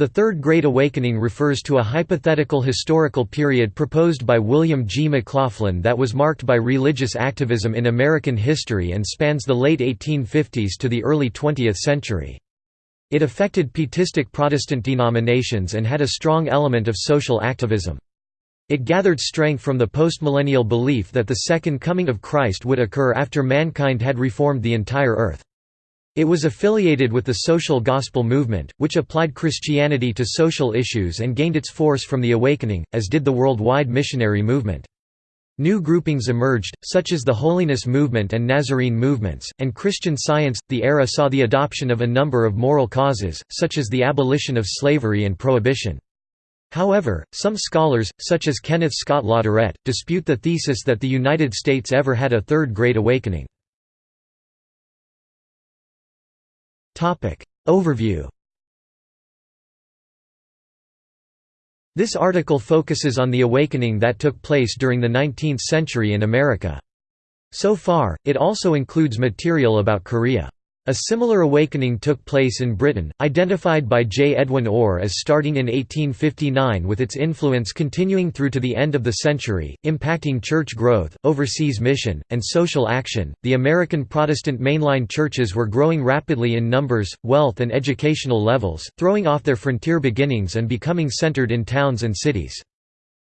The Third Great Awakening refers to a hypothetical historical period proposed by William G. McLoughlin that was marked by religious activism in American history and spans the late 1850s to the early 20th century. It affected Pietistic Protestant denominations and had a strong element of social activism. It gathered strength from the postmillennial belief that the Second Coming of Christ would occur after mankind had reformed the entire earth. It was affiliated with the social gospel movement, which applied Christianity to social issues and gained its force from the Awakening, as did the worldwide missionary movement. New groupings emerged, such as the Holiness Movement and Nazarene movements, and Christian Science. The era saw the adoption of a number of moral causes, such as the abolition of slavery and prohibition. However, some scholars, such as Kenneth Scott Latourette, dispute the thesis that the United States ever had a Third Great Awakening. Overview This article focuses on the awakening that took place during the 19th century in America. So far, it also includes material about Korea. A similar awakening took place in Britain, identified by J. Edwin Orr as starting in 1859 with its influence continuing through to the end of the century, impacting church growth, overseas mission, and social action. The American Protestant mainline churches were growing rapidly in numbers, wealth, and educational levels, throwing off their frontier beginnings and becoming centered in towns and cities.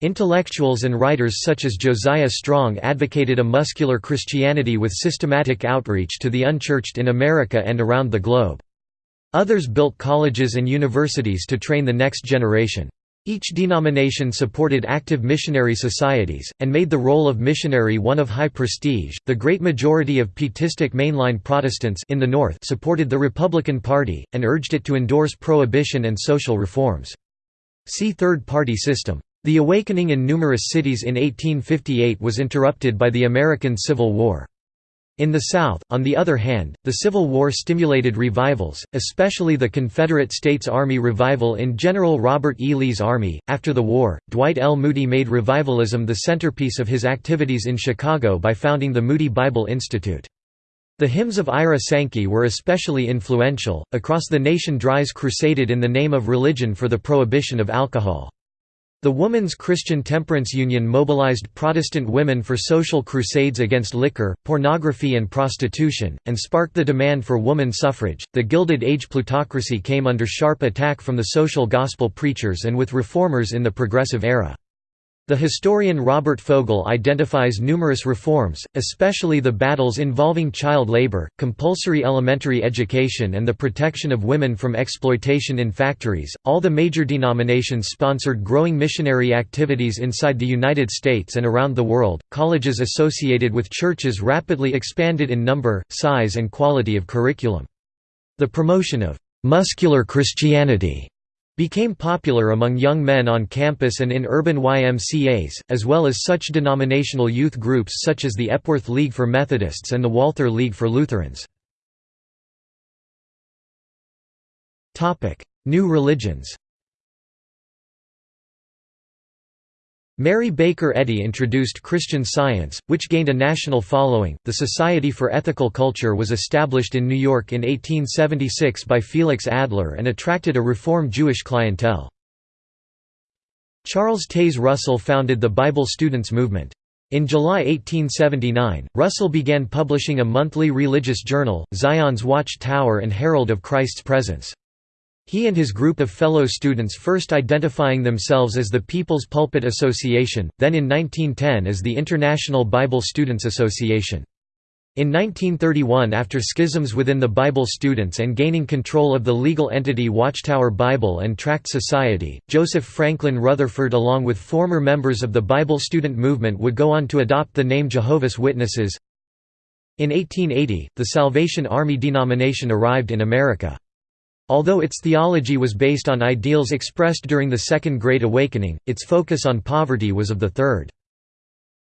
Intellectuals and writers such as Josiah Strong advocated a muscular Christianity with systematic outreach to the unchurched in America and around the globe. Others built colleges and universities to train the next generation. Each denomination supported active missionary societies, and made the role of missionary one of high prestige. The great majority of Pietistic mainline Protestants in the North supported the Republican Party, and urged it to endorse prohibition and social reforms. See Third Party System. The awakening in numerous cities in 1858 was interrupted by the American Civil War. In the South, on the other hand, the Civil War stimulated revivals, especially the Confederate States Army revival in General Robert E. Lee's army. After the war, Dwight L. Moody made revivalism the centerpiece of his activities in Chicago by founding the Moody Bible Institute. The hymns of Ira Sankey were especially influential. Across the nation, Dries crusaded in the name of religion for the prohibition of alcohol. The Woman's Christian Temperance Union mobilized Protestant women for social crusades against liquor, pornography, and prostitution, and sparked the demand for woman suffrage. The Gilded Age plutocracy came under sharp attack from the social gospel preachers and with reformers in the Progressive Era. The historian Robert Fogel identifies numerous reforms, especially the battles involving child labor, compulsory elementary education, and the protection of women from exploitation in factories. All the major denominations sponsored growing missionary activities inside the United States and around the world. Colleges associated with churches rapidly expanded in number, size, and quality of curriculum. The promotion of muscular Christianity became popular among young men on campus and in urban YMCAs, as well as such denominational youth groups such as the Epworth League for Methodists and the Walther League for Lutherans. New religions Mary Baker Eddy introduced Christian Science, which gained a national following. The Society for Ethical Culture was established in New York in 1876 by Felix Adler and attracted a Reform Jewish clientele. Charles Taze Russell founded the Bible Students Movement. In July 1879, Russell began publishing a monthly religious journal, Zion's Watch Tower and Herald of Christ's Presence. He and his group of fellow students first identifying themselves as the People's Pulpit Association, then in 1910 as the International Bible Students Association. In 1931 after schisms within the Bible students and gaining control of the legal entity Watchtower Bible and Tract Society, Joseph Franklin Rutherford along with former members of the Bible student movement would go on to adopt the name Jehovah's Witnesses. In 1880, the Salvation Army denomination arrived in America. Although its theology was based on ideals expressed during the Second Great Awakening, its focus on poverty was of the third.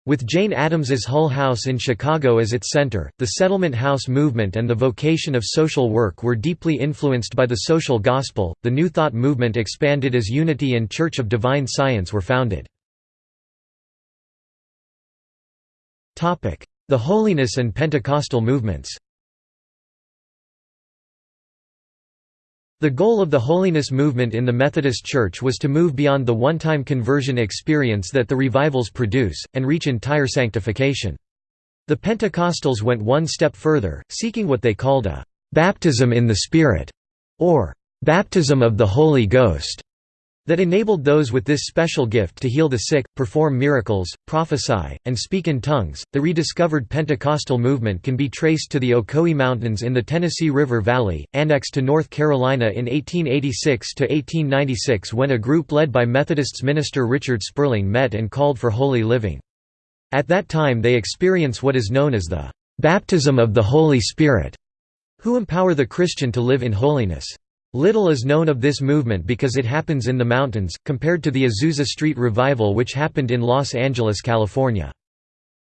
With Jane Addams's Hull House in Chicago as its center, the settlement house movement and the vocation of social work were deeply influenced by the social gospel. The New Thought movement expanded as Unity and Church of Divine Science were founded. The Holiness and Pentecostal movements The goal of the holiness movement in the Methodist Church was to move beyond the one-time conversion experience that the revivals produce, and reach entire sanctification. The Pentecostals went one step further, seeking what they called a «baptism in the Spirit» or «baptism of the Holy Ghost» that enabled those with this special gift to heal the sick, perform miracles, prophesy, and speak in tongues. The rediscovered Pentecostal movement can be traced to the Ocoee Mountains in the Tennessee River Valley, annexed to North Carolina in 1886 to 1896 when a group led by Methodists minister Richard Spurling met and called for holy living. At that time they experience what is known as the baptism of the Holy Spirit, who empower the Christian to live in holiness. Little is known of this movement because it happens in the mountains, compared to the Azusa Street Revival which happened in Los Angeles, California.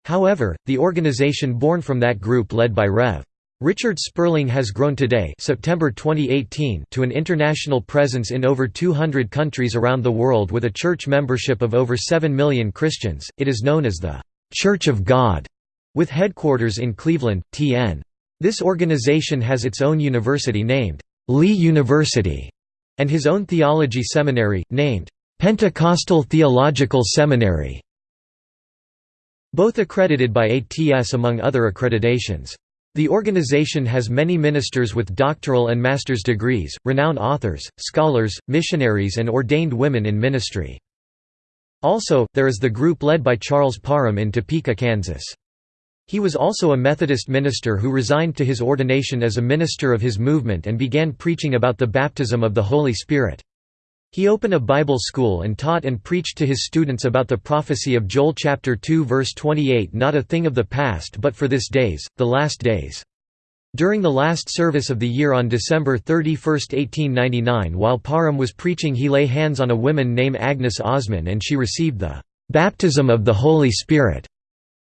However, the organization born from that group led by Rev. Richard Spurling has grown today September 2018 to an international presence in over 200 countries around the world with a church membership of over 7 million Christians. It is known as the Church of God, with headquarters in Cleveland, TN. This organization has its own university named Lee University, and his own theology seminary, named Pentecostal Theological Seminary, both accredited by ATS among other accreditations. The organization has many ministers with doctoral and master's degrees, renowned authors, scholars, missionaries and ordained women in ministry. Also, there is the group led by Charles Parham in Topeka, Kansas. He was also a Methodist minister who resigned to his ordination as a minister of his movement and began preaching about the baptism of the Holy Spirit. He opened a Bible school and taught and preached to his students about the prophecy of Joel chapter 2 verse 28 not a thing of the past but for this days, the last days. During the last service of the year on December 31, 1899 while Parham was preaching he lay hands on a woman named Agnes Ozman and she received the "'baptism of the Holy Spirit'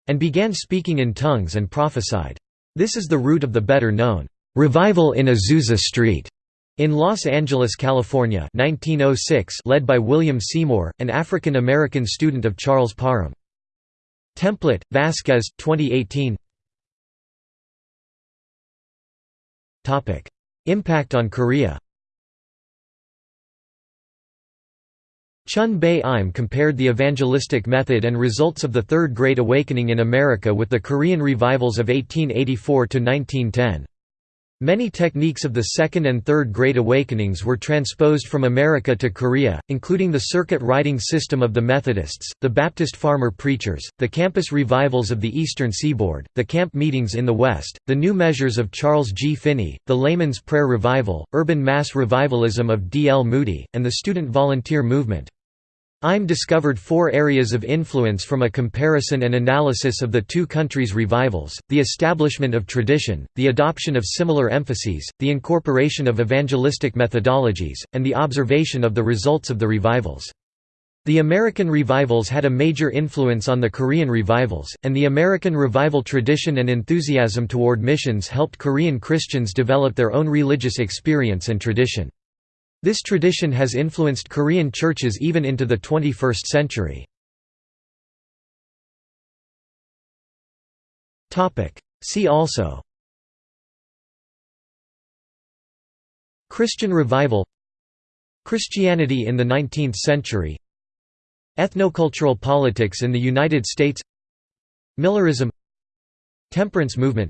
and began speaking in tongues and prophesied. This is the root of the better-known revival in Azusa Street in Los Angeles, California 1906 led by William Seymour, an African-American student of Charles Parham. Template, Vasquez, 2018 Impact on Korea Chun Bae Im compared the evangelistic method and results of the Third Great Awakening in America with the Korean revivals of 1884 to 1910. Many techniques of the Second and Third Great Awakenings were transposed from America to Korea, including the circuit riding system of the Methodists, the Baptist farmer preachers, the campus revivals of the Eastern Seaboard, the camp meetings in the West, the new measures of Charles G. Finney, the layman's prayer revival, urban mass revivalism of D. L. Moody, and the student volunteer movement. Im discovered four areas of influence from a comparison and analysis of the two countries' revivals, the establishment of tradition, the adoption of similar emphases, the incorporation of evangelistic methodologies, and the observation of the results of the revivals. The American revivals had a major influence on the Korean revivals, and the American revival tradition and enthusiasm toward missions helped Korean Christians develop their own religious experience and tradition. This tradition has influenced Korean churches even into the 21st century. See also Christian revival Christianity in the 19th century Ethnocultural politics in the United States Millerism Temperance movement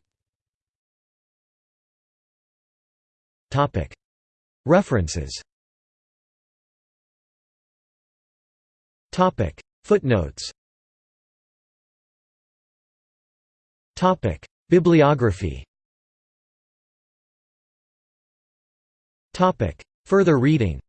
References. Footnotes. Bibliography. Further reading